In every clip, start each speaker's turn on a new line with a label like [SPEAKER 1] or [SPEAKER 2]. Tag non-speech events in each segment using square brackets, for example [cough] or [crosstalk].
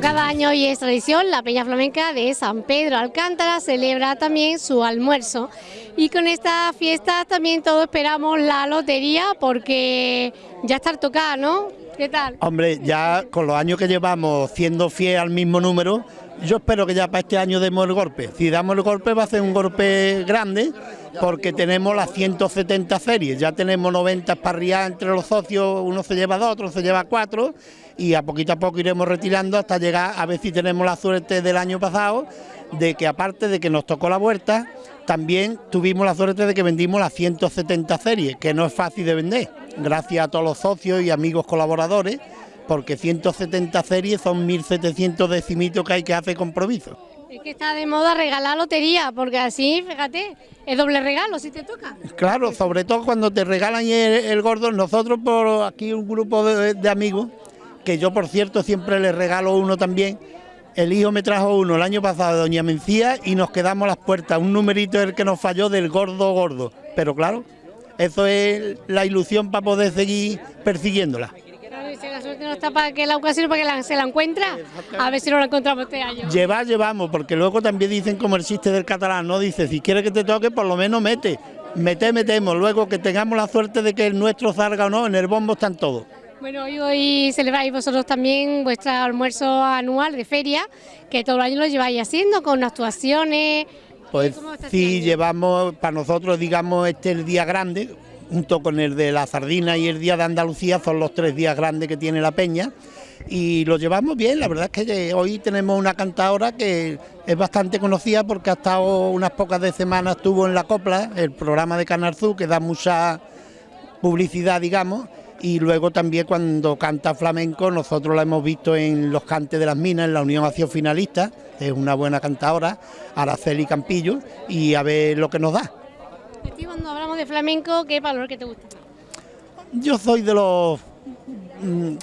[SPEAKER 1] cada año y es tradición, la Peña Flamenca de San Pedro Alcántara celebra también su almuerzo. Y con esta fiesta también todos esperamos la lotería porque ya está tocada, ¿no? ¿Qué tal?
[SPEAKER 2] Hombre, ya con los años que llevamos siendo fiel al mismo número, yo espero que ya para este año demos el golpe. Si damos el golpe va a ser un golpe grande porque tenemos las 170 series, ya tenemos 90 parrillas entre los socios, uno se lleva dos, otro se lleva cuatro y a poquito a poco iremos retirando hasta llegar a ver si tenemos la suerte del año pasado de que aparte de que nos tocó la vuelta, también tuvimos la suerte de que vendimos las 170 series, que no es fácil de vender, gracias a todos los socios y amigos colaboradores, porque 170 series son 1.700 decimitos que hay que hacer compromiso.
[SPEAKER 1] Es que está de moda regalar lotería, porque así, fíjate, es doble regalo si te toca.
[SPEAKER 2] Claro, sobre todo cuando te regalan el, gordo, nosotros por aquí un grupo de, amigos, que yo por cierto siempre les regalo uno también, el hijo me trajo uno el año pasado de Doña Mencía y nos quedamos las puertas, un numerito el que nos falló del gordo gordo, pero claro, eso es la ilusión para poder seguir persiguiéndola
[SPEAKER 1] la suerte no está para que la ocasión para que se la encuentra, a ver si no la encontramos este año.
[SPEAKER 2] Llevar, llevamos, porque luego también dicen como el chiste del catalán, ¿no? Dice, si quieres que te toque, por lo menos mete. Mete, metemos. Luego que tengamos la suerte de que el nuestro salga o no, en el bombo están todos.
[SPEAKER 1] Bueno, hoy, hoy celebráis vosotros también vuestro almuerzo anual de feria, que todo el año lo lleváis haciendo con actuaciones.
[SPEAKER 2] Pues sí, este llevamos, para nosotros, digamos, este es el día grande, junto con el de la sardina y el día de Andalucía, son los tres días grandes que tiene la peña y lo llevamos bien, la verdad es que hoy tenemos una cantadora que es bastante conocida porque ha estado unas pocas de semanas, estuvo en La Copla, el programa de Canal que da mucha publicidad, digamos, y luego también cuando canta flamenco, nosotros la hemos visto en los cantes de las minas, en la Unión Acción Finalista, es una buena cantadora, Araceli Campillo, y a ver lo que nos da
[SPEAKER 1] cuando hablamos de flamenco, ¿qué valor que te gusta?
[SPEAKER 2] Yo soy de los... Mm,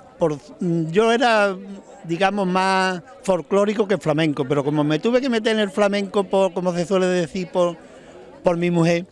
[SPEAKER 2] mm, yo era, digamos, más folclórico que flamenco, pero como me tuve que meter en el flamenco, por, como se suele decir, por, por mi mujer,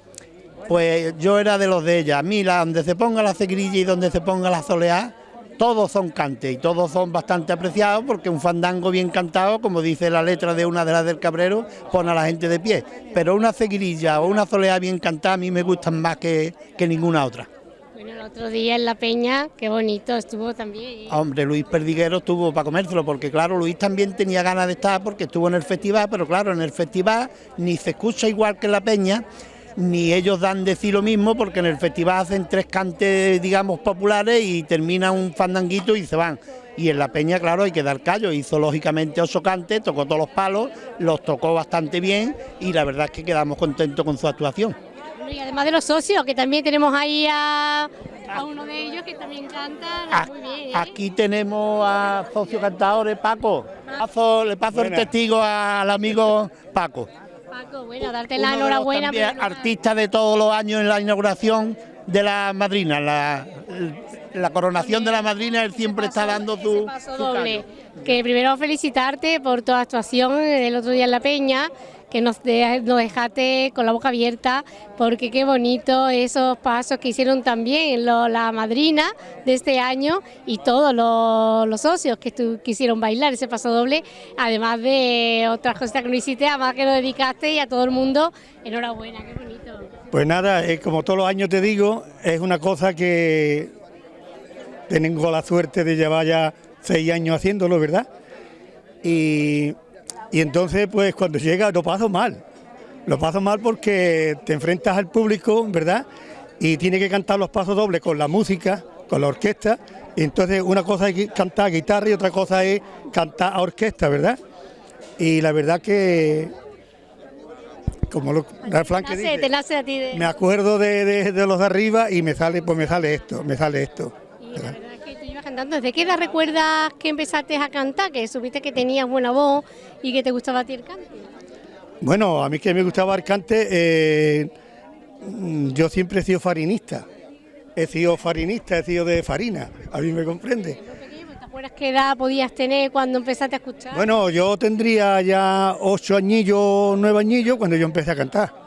[SPEAKER 2] pues yo era de los de ella. A mí, donde se ponga la cegrilla y donde se ponga la soleá, todos son cantes y todos son bastante apreciados porque un fandango bien cantado, como dice la letra de una de las del Cabrero, pone a la gente de pie. Pero una ceguirilla o una soleá bien cantada a mí me gustan más que, ninguna otra.
[SPEAKER 1] Bueno, el otro día en La Peña, qué bonito estuvo también.
[SPEAKER 2] Hombre, Luis Perdiguero estuvo para comérselo, porque claro, Luis también tenía ganas de estar porque estuvo en el festival, pero claro, en el festival ni se escucha igual que en La Peña, ni ellos dan decir lo mismo porque en el festival hacen tres cantes, digamos, populares y termina un fandanguito y se van. Y en la peña, claro, hay que dar callo. Hizo lógicamente ocho cantes, tocó todos los palos, los tocó bastante bien y la verdad es que quedamos contentos con su actuación.
[SPEAKER 1] Y además de los socios, que también tenemos ahí a, uno de ellos que también canta muy bien. ¿eh?
[SPEAKER 2] Aquí tenemos a socio cantadores, Paco. le paso el testigo al amigo Paco.
[SPEAKER 1] Paco, bueno, darte la enhorabuena.
[SPEAKER 2] artista de todos los años en la inauguración de la madrina, la, coronación de la madrina, él siempre está dando su,
[SPEAKER 1] paso doble. Que primero felicitarte por tu actuación el otro día en La Peña, que nos, dejaste con la boca abierta, porque qué bonito esos pasos que hicieron también la madrina de este año y todos los, socios que quisieron bailar ese paso doble, además de otras cosas que no hiciste, además que lo dedicaste y a todo el mundo, enhorabuena, qué bonito.
[SPEAKER 3] Pues nada, como todos los años te digo, es una cosa que tengo la suerte de llevar ya seis años haciéndolo, ¿verdad? Y y entonces, pues cuando llega lo paso mal. Lo paso mal porque te enfrentas al público, ¿verdad? Y tiene que cantar los pasos dobles con la música, con la orquesta. Y entonces una cosa es cantar guitarra y otra cosa es cantar a orquesta, ¿verdad? Y la verdad que, como lo,
[SPEAKER 1] dice,
[SPEAKER 3] me acuerdo de, los de arriba y me sale, pues me sale esto, me sale esto.
[SPEAKER 1] ¿Desde qué edad recuerdas que empezaste a cantar? Que supiste que tenías buena voz y que te gustaba a ti el cante.
[SPEAKER 3] Bueno, a mí que me gustaba el cante, eh, yo siempre he sido farinista. He sido farinista, he sido de farina, a mí me comprende.
[SPEAKER 1] ¿Te acuerdas qué edad podías tener cuando empezaste a escuchar?
[SPEAKER 3] Bueno, yo tendría ya ocho añillos, nueve añillos cuando yo empecé a cantar.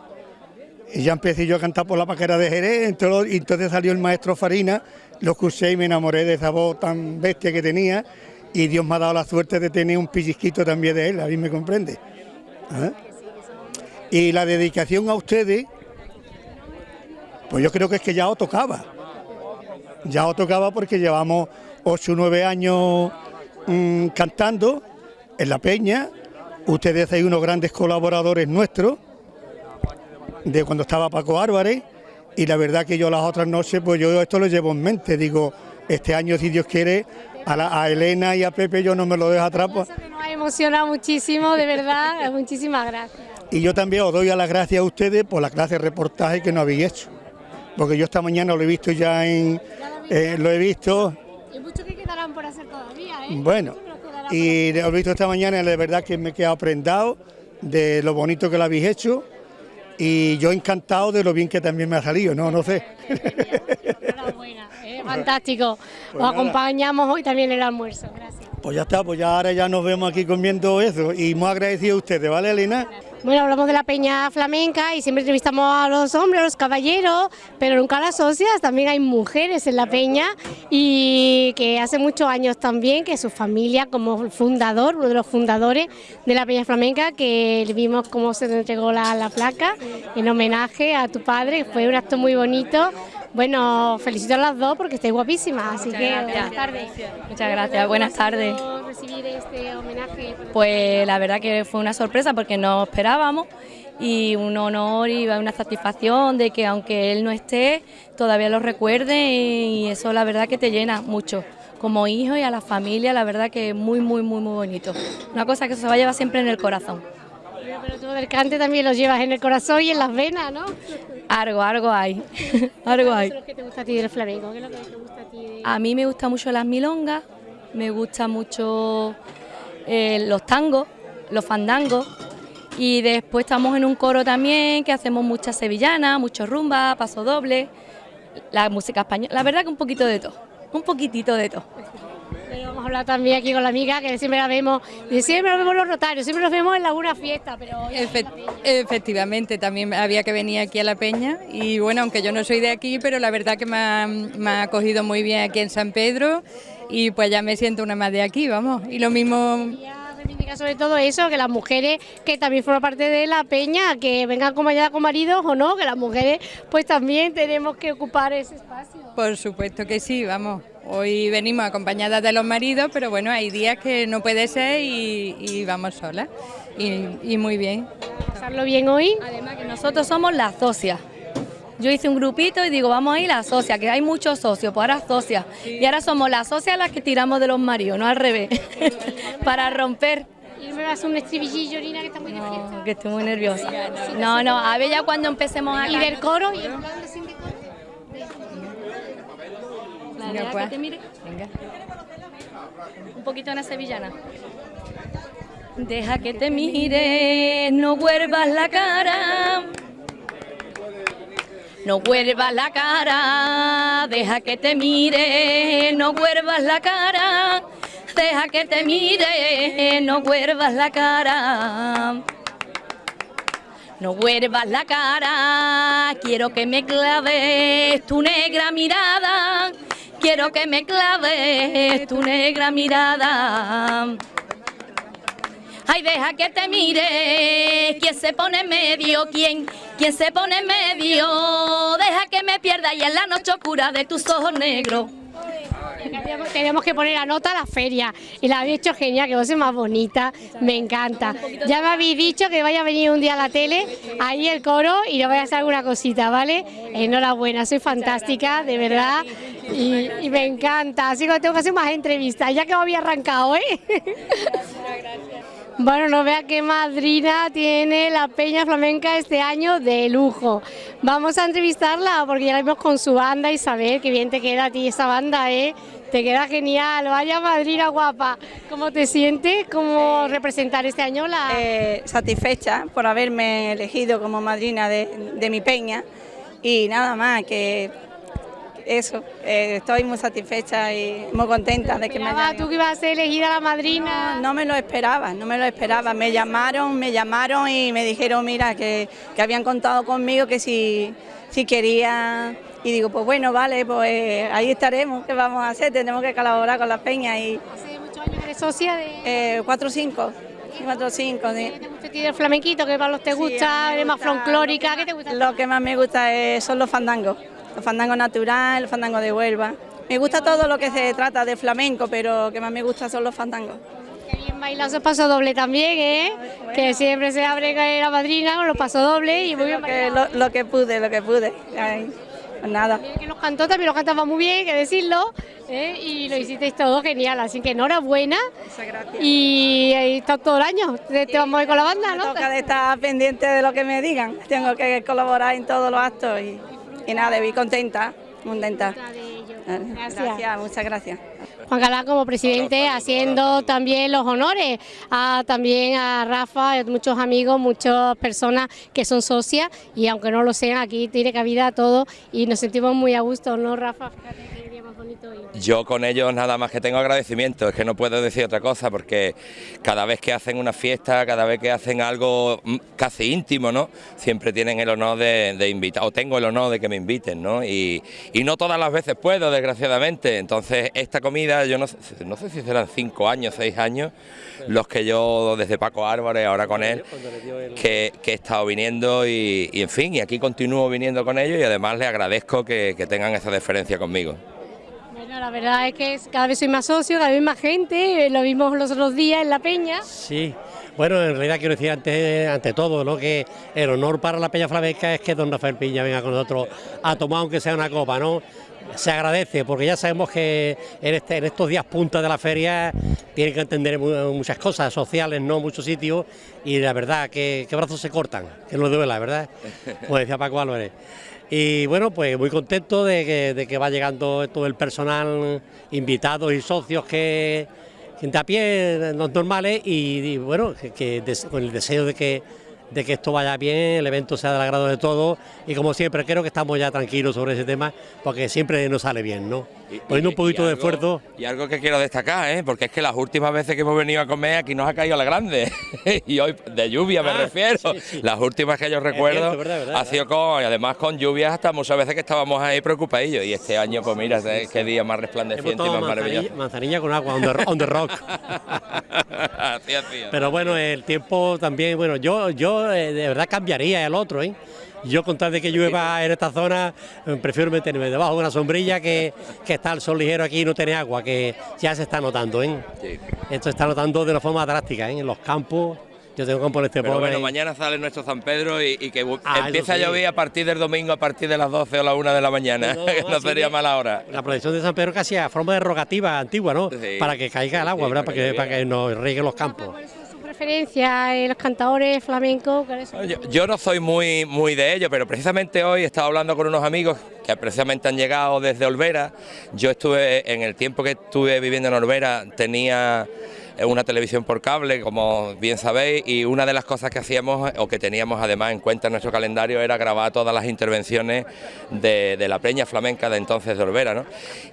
[SPEAKER 3] Y ya empecé yo a cantar por la paquera de Jerez, entonces salió el maestro Farina lo escuché y me enamoré de esa voz tan bestia que tenía y Dios me ha dado la suerte de tener un pellizquito también de él, a mí me comprende. ¿Ah? Y la dedicación a ustedes, pues yo creo que es que ya os tocaba. Ya os tocaba porque llevamos 8 o 9 años mm, cantando en la peña. Ustedes son unos grandes colaboradores nuestros, de cuando estaba Paco Álvarez, y la verdad que yo las otras noches, pues yo esto lo llevo en mente. Digo, este año, si Dios quiere, a, Elena y a Pepe yo no me lo dejo atrás. Pues.
[SPEAKER 1] Nos ha emocionado muchísimo, de verdad, [laughs] muchísimas gracias.
[SPEAKER 3] Y yo también os doy a las gracias a ustedes por la clase de reportaje que nos habéis hecho. Porque yo esta mañana lo he visto ya en... Eh, lo he visto...
[SPEAKER 1] Y mucho que quedarán por hacer todavía, ¿eh?
[SPEAKER 3] Bueno, y lo he visto esta mañana y de verdad que me he quedado prendado de lo bonito que lo habéis hecho y yo encantado de lo bien que también me ha salido, no, no sé.
[SPEAKER 1] Enhorabuena, eh, fantástico. Pues Os acompañamos hoy también en el almuerzo, gracias.
[SPEAKER 3] Pues ya está, pues ya ahora ya nos vemos aquí comiendo eso y muy agradecido a ustedes, ¿vale, Elena?
[SPEAKER 1] Bueno, hablamos de la peña flamenca y siempre entrevistamos a los hombres, a los caballeros, pero nunca a las socias. También hay mujeres en la peña y que hace muchos años también que su familia como fundador, uno de los fundadores de la peña flamenca, que vimos cómo se entregó la, la placa en homenaje a tu padre, fue un acto muy bonito. Bueno, felicito a las dos porque estáis guapísimas, así que buenas tardes.
[SPEAKER 4] Muchas gracias, buenas tardes.
[SPEAKER 1] recibir este homenaje?
[SPEAKER 4] Pues la verdad que fue una sorpresa porque no esperábamos y un honor y una satisfacción de que aunque él no esté, todavía lo recuerde y eso la verdad que te llena mucho. Como hijo y a la familia, la verdad que es muy, muy, muy, muy bonito. Una cosa que se va a llevar siempre en el corazón.
[SPEAKER 1] Pero tú del cante también lo llevas en el corazón y en las venas, ¿no?
[SPEAKER 4] Algo, algo hay. [laughs] algo hay.
[SPEAKER 1] ¿Qué es lo que te gusta a ti del flamenco? ¿Qué es lo que te gusta a ti?
[SPEAKER 4] A mí me gusta mucho las milongas, me gusta mucho eh, los tangos, los fandangos. Y después estamos en un coro también que hacemos muchas sevillanas, mucho rumba, paso doble, la música española. La verdad que un poquito de todo, un poquitito de todo
[SPEAKER 1] vamos a hablar también aquí con la amiga, que siempre la vemos, y siempre nos vemos los rotarios, siempre nos vemos en alguna fiesta, pero...
[SPEAKER 5] efectivamente, también había que venir aquí a La Peña, y bueno, aunque yo no soy de aquí, pero la verdad que me ha, me ha acogido muy bien aquí en San Pedro, y pues ya me siento una más de aquí, vamos, y lo mismo
[SPEAKER 1] sobre todo eso, que las mujeres que también forman parte de la peña, que vengan acompañadas con maridos o no, que las mujeres pues también tenemos que ocupar ese espacio.
[SPEAKER 5] Por supuesto que sí, vamos. Hoy venimos acompañadas de los maridos, pero bueno, hay días que no puede ser y, vamos solas. Y, muy bien.
[SPEAKER 1] ¿Pasarlo bien hoy?
[SPEAKER 4] Además que nosotros somos las socias. Yo hice un grupito y digo, vamos a ir las socias, que hay muchos socios, pues ahora socias. Y ahora somos las socias las que tiramos de los maridos, no al revés, [laughs] para romper.
[SPEAKER 1] ¿Y me vas a un estribillillo, Nina, que está muy no,
[SPEAKER 4] que estoy muy nerviosa. No, no, a ver ya cuando empecemos a...
[SPEAKER 1] ¿Y del coro? ¿Y
[SPEAKER 4] Venga, pues. Venga. Un poquito una sevillana. Deja que te mire, no vuelvas la cara. No vuelvas la cara, deja que te mire, no vuelvas la cara. Deja que te mire, no vuelvas la cara. No vuelvas la cara, quiero que me claves tu negra mirada quiero que me claves tu negra mirada. Ay, deja que te mire, quien se pone en medio, quien, quien se pone en medio, deja que me pierda y en la noche oscura de tus ojos negros.
[SPEAKER 1] Tenemos que poner la nota a la feria y la habéis hecho genial, que vos es más bonita, me encanta. Ya me habéis dicho que vaya a venir un día a la tele, ahí el coro y le voy a hacer alguna cosita, ¿vale? Enhorabuena, soy fantástica, de verdad, y, me encanta, así que tengo que hacer más entrevistas, ya que me había arrancado, ¿eh? Bueno, no vea qué madrina tiene la Peña Flamenca este año de lujo. Vamos a entrevistarla porque ya la vimos con su banda y saber qué bien te queda a ti esa banda, ¿eh? Te queda genial, vaya madrina guapa. ¿Cómo te sientes? ¿Cómo representar este año la...?
[SPEAKER 6] Eh, satisfecha por haberme elegido como madrina de, de mi peña y nada más, que eso, eh, estoy muy satisfecha y muy contenta de que me hayan...
[SPEAKER 1] ¿Tú que ibas a ser elegida la madrina?
[SPEAKER 6] No, me lo esperaba, no me lo esperaba. Me llamaron, me llamaron y me dijeron, mira, que, habían contado conmigo que si, si quería... Y digo, pues bueno, vale, pues ahí estaremos, ¿qué vamos a hacer? Tenemos que colaborar con la peña y...
[SPEAKER 1] Hace muchos años ¿Eres socia de...?
[SPEAKER 6] Eh, 4 o 5. 4 o 5.
[SPEAKER 1] ¿Te gusta a ti el flamenquito? ¿Qué palos te gusta? ¿Eres más folclórica? ¿Qué te gusta?
[SPEAKER 6] Lo que más me gusta es- son los fandangos. Los fandangos naturales, los fandangos de Huelva. Me gusta todo lo que se trata de flamenco, pero lo que más me gusta son los fandangos.
[SPEAKER 1] Qué bien bailado esos pasos doble también, ¿eh? Que siempre se abre la madrina con los pasos dobles y muy bien
[SPEAKER 6] Lo que, lo, lo que pude, lo que pude. Ay, pues nada.
[SPEAKER 1] También que los cantó, también los cantaba muy bien, hay que decirlo, ¿eh? y lo hicisteis todo genial, así que enhorabuena
[SPEAKER 6] Muchas gracias.
[SPEAKER 1] y ahí está todo el año, te, te vamos a ir con la banda,
[SPEAKER 6] Me
[SPEAKER 1] ¿no?
[SPEAKER 6] toca de estar pendiente de lo que me digan. Tengo que colaborar en todos los actos y, y nada, de contenta, contenta.
[SPEAKER 1] Gracias.
[SPEAKER 6] Gracias, muchas gracias.
[SPEAKER 1] Juan Galán como presidente haciendo también los honores a, también a Rafa, a muchos amigos, muchas personas que son socias y aunque no lo sean, aquí tiene cabida todo y nos sentimos muy a gusto, ¿no Rafa? Bonito.
[SPEAKER 7] Yo con ellos nada más que tengo agradecimiento, es que no puedo decir otra cosa porque cada vez que hacen una fiesta, cada vez que hacen algo mm, casi íntimo, ¿no? Siempre tienen el honor de, de invitar, o tengo el honor de que me inviten, ¿no? Y, y no todas las veces puedo, desgraciadamente. Entonces, esta comida, yo no, sé- no sé si serán cinco años, seis años, los que yo, desde Paco Álvarez, ahora con él, que, que he estado viniendo y, y, en fin, y aquí continúo viniendo con ellos y además les agradezco que, que tengan esa deferencia conmigo.
[SPEAKER 1] La verdad es que cada vez soy más socio, cada vez más gente, eh, lo vimos los otros días en La Peña.
[SPEAKER 8] Sí, bueno, en realidad quiero decir ante, ante todo ¿no? que el honor para la Peña Flamenca es que don Rafael Piña venga con nosotros a tomar aunque sea una copa, ¿no? Se agradece porque ya sabemos que en, este, en estos días punta de la feria tienen que entender mu- muchas cosas sociales, ¿no? Muchos sitios y la verdad que, que brazos se cortan, que no duela, ¿verdad? Como decía Paco Álvarez. Y bueno, pues muy contento de que, de va llegando todo el personal, invitados y socios que, gente a pie, los normales, y, bueno, que, con el deseo de que, de que esto vaya bien, el evento sea del agrado de todos, y como siempre creo que estamos ya tranquilos sobre ese tema, porque siempre nos sale bien, ¿no? Poniendo un poquito de esfuerzo.
[SPEAKER 7] Y algo que quiero destacar, ¿eh? porque es que las últimas veces que hemos venido a comer aquí nos ha caído la grande. [laughs] y hoy, de lluvia me
[SPEAKER 8] Ah,
[SPEAKER 7] refiero.
[SPEAKER 8] sí, sí.
[SPEAKER 7] Las últimas que yo recuerdo
[SPEAKER 8] cierto, verdad, verdad,
[SPEAKER 7] ha sido con, y además con lluvias hasta muchas veces que estábamos ahí preocupadillos. Y este año, pues mira, ¿eh? qué día más resplandeciente y más maravilloso.
[SPEAKER 8] manzanilla, con agua, on the, on the rock. [laughs] Pero bueno, el tiempo también, bueno, yo, yo eh, de verdad cambiaría el otro, ¿eh? Yo con tal de que llueva en esta zona, eh, prefiero meterme debajo de una sombrilla que, que está el sol ligero aquí y no tiene agua, que ya se está notando, ¿eh?
[SPEAKER 7] Sí.
[SPEAKER 8] Esto se está notando de una forma drástica, ¿eh? En los campos, yo tengo campo en este
[SPEAKER 7] Pero bueno, mañana sale nuestro San Pedro y, y que
[SPEAKER 8] Ah,
[SPEAKER 7] empieza
[SPEAKER 8] sí.
[SPEAKER 7] a llover a partir del domingo, a partir de las 12 o la 1 de la mañana,
[SPEAKER 8] No, [laughs] no,
[SPEAKER 7] no sería mala hora.
[SPEAKER 8] La procesión de San Pedro casi a forma de rogativa antigua, ¿no?
[SPEAKER 7] Sí.
[SPEAKER 8] Para que caiga el agua, ¿verdad?
[SPEAKER 7] para que,
[SPEAKER 8] para que nos rieguen los campos.
[SPEAKER 1] ¿Cuál es su preferencia en los cantadores flamencos? ¿Cuál es su-
[SPEAKER 7] Yo, yo no soy muy, muy de ello, pero precisamente hoy he estado hablando con unos amigos que precisamente han llegado desde Olvera. Yo estuve, en el tiempo que estuve viviendo en Olvera, tenía una televisión por cable, como bien sabéis, y una de las cosas que hacíamos, o que teníamos además en cuenta en nuestro calendario, era grabar todas las intervenciones de, la peña flamenca de entonces de Olvera. ¿no?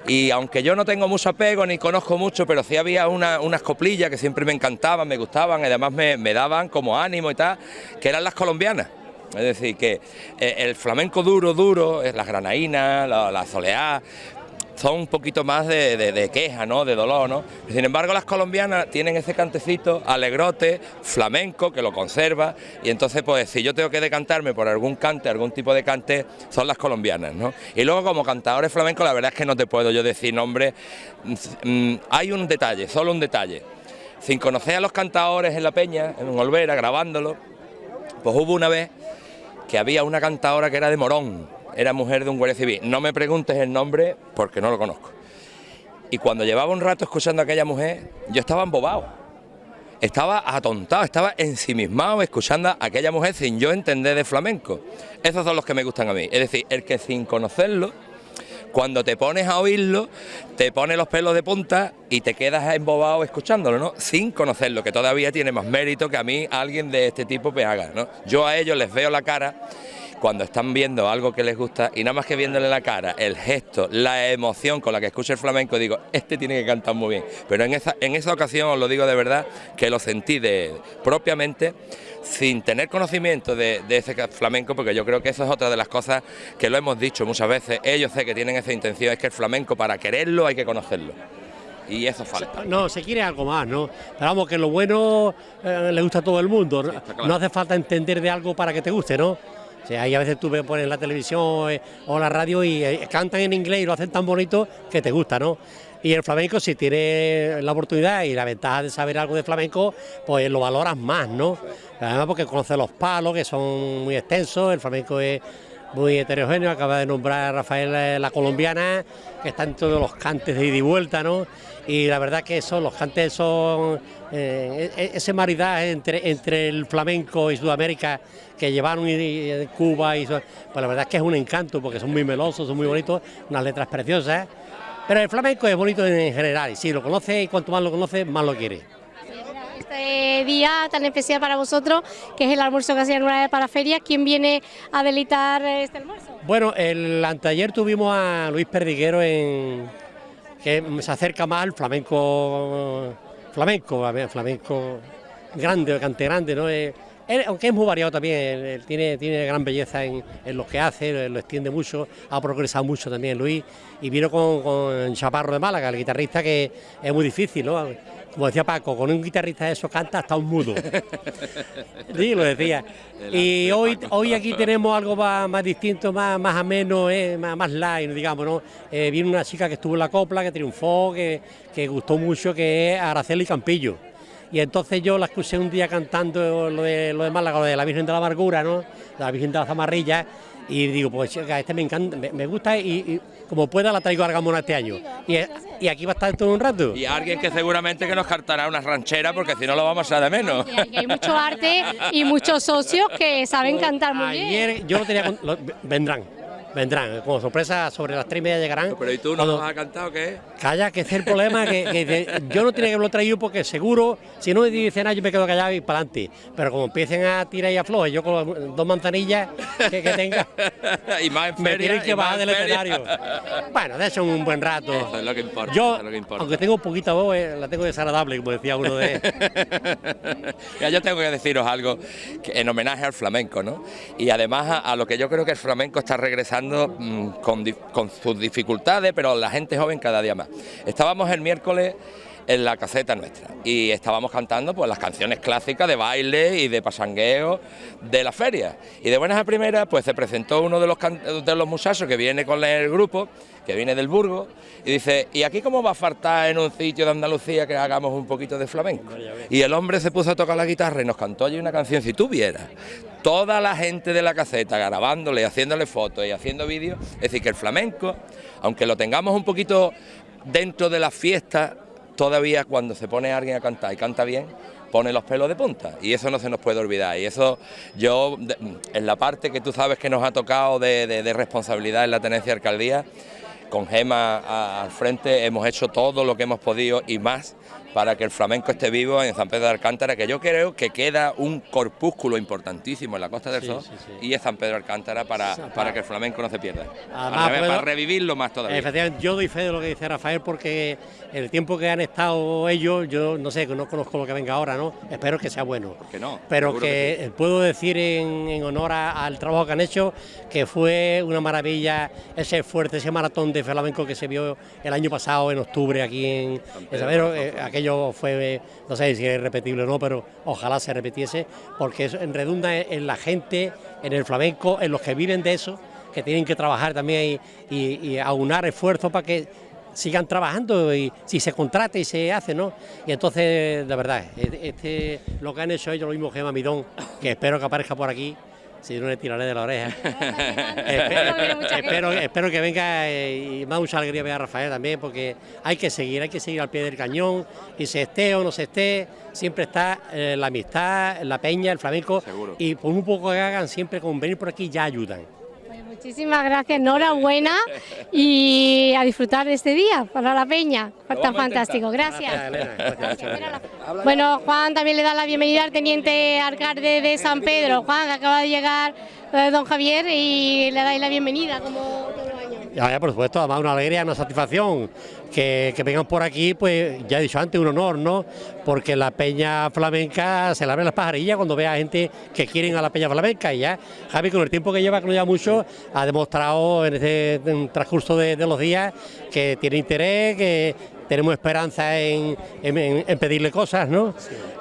[SPEAKER 7] Y aunque yo no tengo mucho apego ni conozco mucho, pero sí había una- unas coplillas que siempre me encantaban, me gustaban, y además me, daban como ánimo y tal, que eran las colombianas. Es decir, que eh, el flamenco duro, duro, las granaínas, la, la soleá, son un poquito más de, de- queja, ¿no? De dolor, ¿no? Sin embargo, las colombianas tienen ese cantecito alegrote, flamenco, que lo conserva, y entonces, pues, si yo tengo que decantarme por algún cante, algún tipo de cante, son las colombianas, ¿no? Y luego, como cantadores flamencos, la verdad es que no te puedo yo decir nombre. Mm, hay un detalle, solo un detalle. Sin conocer a los cantadores en la peña, en Olvera, grabándolo, pues hubo una vez que había una cantadora que era de Morón, era mujer de un guardia civil. No me preguntes el nombre porque no lo conozco. Y cuando llevaba un rato escuchando a aquella mujer, yo estaba embobado. Estaba atontado, estaba ensimismado escuchando a aquella mujer sin yo entender de flamenco. Esos son los que me gustan a mí. Es decir, el que sin conocerlo, cuando te pones a oírlo, te pone los pelos de punta y te quedas embobado escuchándolo, ¿no? Sin conocerlo, que todavía tiene más mérito que a mí alguien de este tipo me haga, ¿no? Yo a ellos les veo la cara cuando están viendo algo que les gusta y nada más que viéndole la cara, el gesto, la emoción con la que escucho el flamenco, digo, este tiene que cantar muy bien. Pero en esa, en esa ocasión, os lo digo de verdad, que lo sentí de, propiamente sin tener conocimiento de, de ese flamenco, porque yo creo que eso es otra de las cosas que lo hemos dicho muchas veces, ellos sé que tienen esa intención, es que el flamenco para quererlo hay que conocerlo. y eso falta.
[SPEAKER 8] No, se quiere algo más, ¿no? Pero vamos, que lo bueno eh, le gusta a todo el mundo. no hace falta entender de algo para que te guste, ¿no? O sea, a veces tú ves pones la televisión eh, o la radio y eh, cantan en inglés y lo hacen tan bonito que te gusta, ¿no? Y el flamenco, si tiene la oportunidad y la ventaja de saber algo de flamenco, pues lo valoras más, ¿no? Además porque conoces los palos, que son muy extensos, el flamenco es muy heterogéneo, acaba de nombrar a Rafael eh, la colombiana, que está en todos los cantes de ida y vuelta, ¿no? Y la verdad que son, los cantes son eh, e-, ese maridaje entre, entre el flamenco y Sudamérica que llevaron y, Cuba, y, pues la verdad es que es un encanto, porque son muy melosos, son muy bonitos, unas letras preciosas. Pero el flamenco es bonito en general, y si lo conoce y cuanto más lo conoce, más lo quiere.
[SPEAKER 1] Este día tan especial para vosotros, que es el almuerzo que hacían una vez para feria, ¿quién viene a delitar este almuerzo?
[SPEAKER 8] Bueno, el anteayer tuvimos a Luis Perdiguero en que se acerca más al flamenco flamenco, flamenco grande, cante grande, ¿no? Aunque es muy variado también, él, tiene, tiene gran belleza en, lo que hace, lo extiende mucho, ha progresado mucho también Luis, y vino con, Chaparro de Málaga, el guitarrista que es muy difícil, ¿no? Como decía Paco, con un guitarrista de eso canta hasta un mudo. [laughs] sí, lo decía. Y hoy, hoy aquí tenemos algo más, distinto, más, más ameno, eh, más, más light, digamos, ¿no? Eh, viene una chica que estuvo en la copla, que triunfó, que, que gustó mucho, que es Araceli Campillo y entonces yo la escuché un día cantando lo de, lo de Málaga, lo de la Virgen de la Amargura, ¿no? La Virgen de la Zamarrilla, y digo, pues este me encanta, me, gusta y, como pueda la traigo a Argamona este año. Y, y, aquí va a estar todo un rato.
[SPEAKER 7] Y alguien que seguramente que nos cantará una ranchera porque si no lo vamos a de menos.
[SPEAKER 1] Y hay mucho arte y muchos socios que saben cantar muy bien.
[SPEAKER 8] Ayer yo lo tenía, vendrán, vendrán, como sorpresa sobre las tres y media llegarán.
[SPEAKER 7] pero ¿y tú no nos has cantado qué?
[SPEAKER 8] Calla, que es el problema, que, yo no tenía que haberlo traído porque seguro, si no me dicen nada, yo me quedo callado y para adelante. Pero como empiecen a tirar y a floje, yo con dos manzanillas que, tenga, [laughs]
[SPEAKER 7] y más en
[SPEAKER 8] me tienen que bajar del escenario. bueno, de hecho un buen rato.
[SPEAKER 7] Eso es lo que importa.
[SPEAKER 8] Yo,
[SPEAKER 7] lo que importa.
[SPEAKER 8] aunque tengo poquita voz, eh, la tengo desagradable, como decía uno de... [laughs]
[SPEAKER 7] ya, yo tengo que deciros algo en homenaje al flamenco, ¿no? Y además a, lo que yo creo que el flamenco está regresando mm, con, con sus dificultades, pero la gente joven cada día más. Estábamos el miércoles en la caseta nuestra. Y estábamos cantando pues las canciones clásicas de baile y de pasangueo de la feria. Y de buenas a primeras pues se presentó uno de los, de los muchachos que viene con el grupo que viene del Burgo y dice ¿y aquí cómo va a faltar en un sitio de Andalucía que hagamos un poquito de flamenco? y el hombre se puso a tocar la guitarra y nos cantó allí una canción si tú vieras. Toda la gente de la caseta grabándole, haciéndole fotos y haciendo vídeos, es decir que el flamenco aunque lo tengamos un poquito dentro de la fiesta, todavía cuando se pone alguien a cantar y canta bien, pone los pelos de punta. Y eso no se nos puede olvidar. Y eso yo en la parte que tú sabes que nos ha tocado de, responsabilidad en la tenencia de alcaldía con Gema al frente hemos hecho todo lo que hemos podido y más para que el flamenco esté vivo en San Pedro de Alcántara, que yo creo que queda un corpúsculo importantísimo en la Costa del Sol y es San Pedro de Alcántara para, para que el flamenco no se pierda, para, revivirlo más todavía.
[SPEAKER 8] Efectivamente, yo doy fe de lo que dice Rafael porque el tiempo que han estado ellos, yo no sé, no conozco lo que venga ahora, ¿no? Espero que sea bueno.
[SPEAKER 7] Que no,
[SPEAKER 8] Pero que, puedo decir en, honor al trabajo que han hecho que fue una maravilla ese fuerte, ese maratón de flamenco que se vio el año pasado en octubre aquí en, San eh, aquello fue, no sé si es repetible o no, pero ojalá se repitiese, porque eso redunda en la gente, en el flamenco, en los que viven de eso, que tienen que trabajar también y, aunar esfuerzos para que sigan trabajando y si se contrata y se hace, ¿no? Y entonces, de verdad, este, lo que han hecho ellos, lo mismo que Mamidón, que espero que aparezca por aquí, si no le tiraré de la oreja. [laughs] [laughs] espero, espero, que venga eh, y más mucha alegría ver a Rafael también, porque hay que seguir, hay que seguir al pie del cañón, y se esté o no se esté, siempre está eh, la amistad, la peña, el flamenco, y por un poco que hagan, siempre con venir por aquí ya ayudan.
[SPEAKER 1] Muchísimas gracias, enhorabuena y a disfrutar de este día para la peña, tan fantástico, gracias. Bueno, Juan también le da la bienvenida al teniente alcalde de San Pedro. Juan, acaba de llegar eh, don Javier y le dais la bienvenida como todo el año.
[SPEAKER 9] Ya, por supuesto, además una alegría, una satisfacción que, que, vengan por aquí, pues ya he dicho antes, un honor, ¿no? Porque la peña flamenca se le abre las pajarillas cuando ve a gente que quieren a la peña flamenca y ya Javi con el tiempo que lleva, que no lleva mucho, ha demostrado en este transcurso de, de los días que tiene interés, que tenemos esperanza en, en, pedirle cosas, ¿no?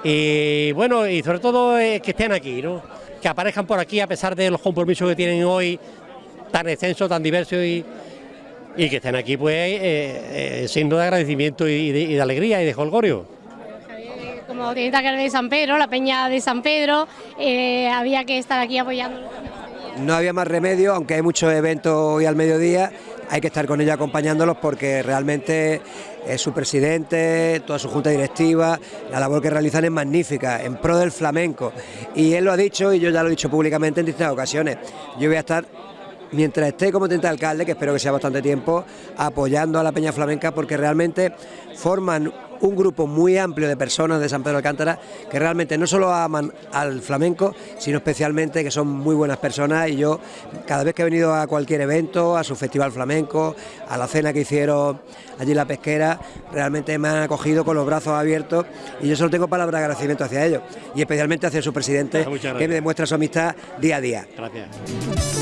[SPEAKER 9] Y bueno, y sobre todo eh, que estén aquí, ¿no? Que aparezcan por aquí a pesar de los compromisos que tienen hoy tan extensos, tan diversos y, y que estén aquí pues eh, eh, signo de agradecimiento y de, y de, alegría y de holgorio.
[SPEAKER 1] Como tiene que de San Pedro, la peña de San Pedro, eh, había que estar aquí apoyando.
[SPEAKER 10] No había más remedio, aunque hay muchos eventos hoy al mediodía, hay que estar con ellos acompañándolos porque realmente eh, su presidente, toda su junta directiva, la labor que realizan es magnífica, en pro del flamenco. Y él lo ha dicho y yo ya lo he dicho públicamente en distintas ocasiones. Yo voy a estar mientras esté como teniente alcalde, que espero que sea bastante tiempo, apoyando a la Peña Flamenca porque realmente forman un grupo muy amplio de personas de San Pedro de Alcántara que realmente no solo aman al flamenco, sino especialmente que son muy buenas personas y yo cada vez que he venido a cualquier evento, a su festival flamenco, a la cena que hicieron allí en la pesquera, realmente me han acogido con los brazos abiertos y yo solo tengo palabras de agradecimiento hacia ellos y especialmente hacia su presidente que me demuestra su amistad día a día.
[SPEAKER 9] Gracias.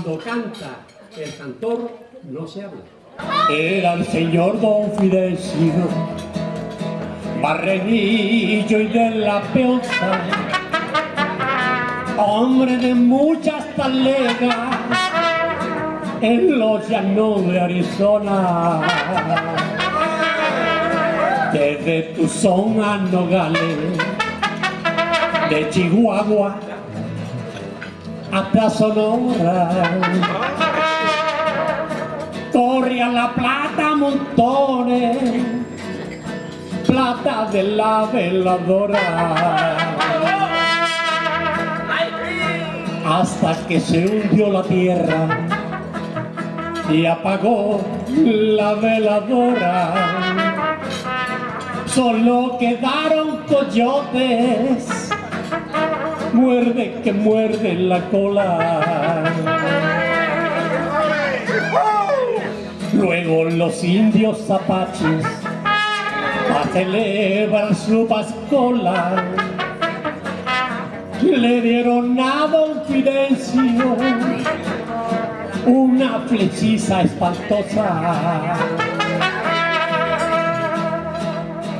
[SPEAKER 8] Cuando canta el cantor, no se habla. Era el señor Don Fidencio, barrenillo y de la peonza, hombre de muchas talegas en los llanos de Arizona. Desde Tucson a Nogales, de Chihuahua hasta Sonora. Corriendo traía la plata a montones, plata de la veladora. Hasta que se hundió la tierra y apagó la veladora. Solo quedaron coyotes, muerde que muerde la cola. Luego los indios apaches a celebrar su pascola le dieron a don Fidencio una flechiza espantosa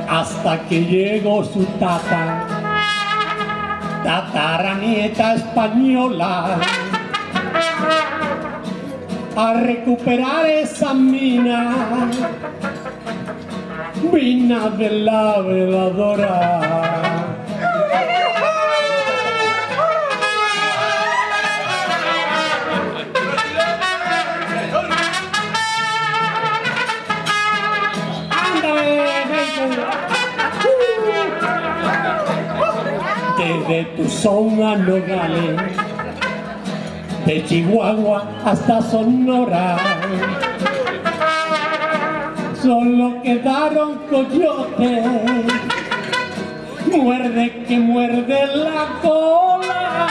[SPEAKER 8] hasta que llegó su tata tataranieta española a recuperar esa mina mina de la veladora desde Tuzón a Nogales, de Chihuahua hasta Sonora. Solo quedaron coyotes, muerde que muerde la cola.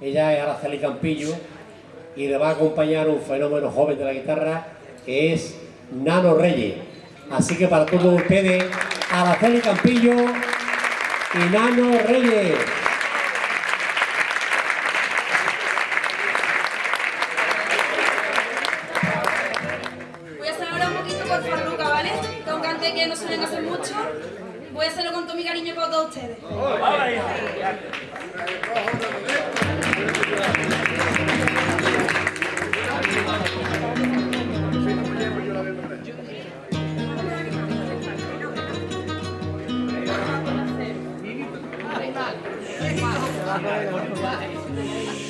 [SPEAKER 8] Ella es Araceli Campillo y le va a acompañar un fenómeno joven de la guitarra que es Nano Reyes. Así que para todos ustedes, Araceli Campillo y Nano Reyes.
[SPEAKER 11] バイバイ。